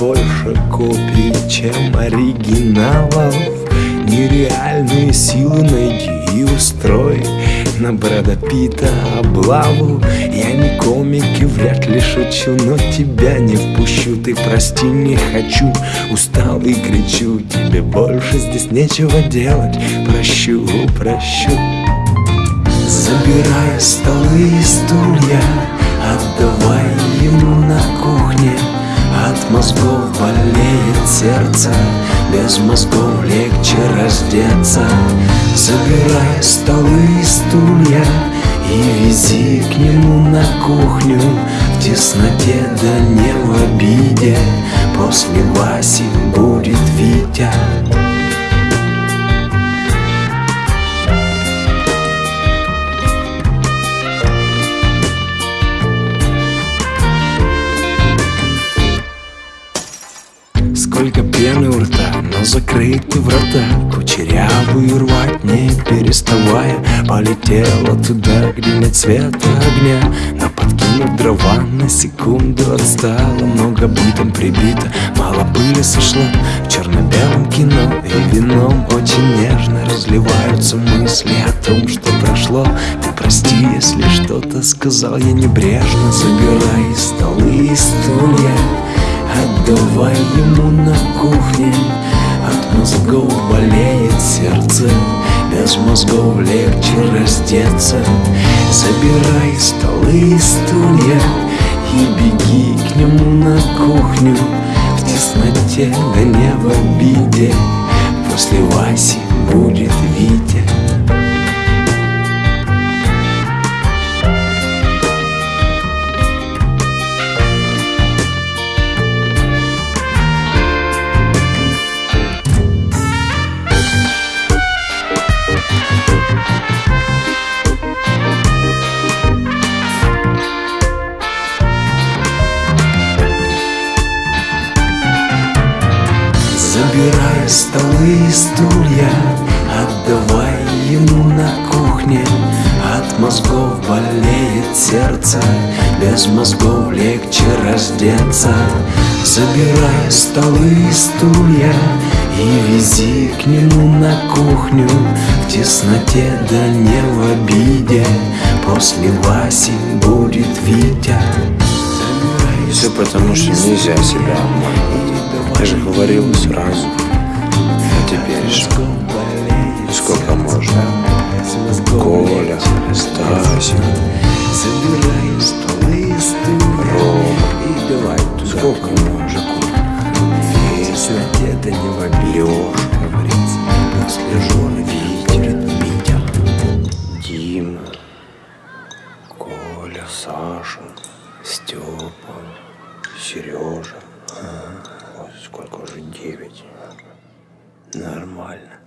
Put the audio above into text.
больше копий, чем оригиналов. Нереальные силы найди и устрой. На Брэда Питта облаву. Я не комик и вряд ли шучу Но тебя не впущу, ты прости, не хочу. Устал и кричу, тебе больше здесь нечего делать. Прощу, прощу. Забирай столы и стулья сердце Без мозгов легче раздеться. Забирай столы и стулья И вези к нему на кухню. В тесноте да не в обиде. После Васи Сколько пены у рта, но закрыты врата. Кучерявую рвать не переставая. Полетела туда, где нет света огня. Но подкинув дрова, на секунду отстала. Много бытом прибито, мало пыли сошло В черно-белом кино и вином Очень нежно разливаются мысли о том, что прошло. Ты прости, если что-то сказал я небрежно Забирай столы и стулья Без мозгов легче раздеться. Забирай столы и стулья И беги к нему на кухню. В тесноте, да не в обиде. После Забирай столы и стулья Отдавай ему на кухне. От мозгов болеет сердце Без мозгов легче раздеться. Забирай столы и стулья И вези к нему на кухню. В тесноте да не в обиде После Васи будет Витя. Все потому, что нельзя себя обманывать. Я же говорил сразу. А теперь же сколько можно? Коля, стулья Рома. Сколько можно? Если это не в обиде Лёша, Говорится, после жены будет Витя Дима, Коля, Саша, Степа, Сережа. Сколько уже? Девять. Нормально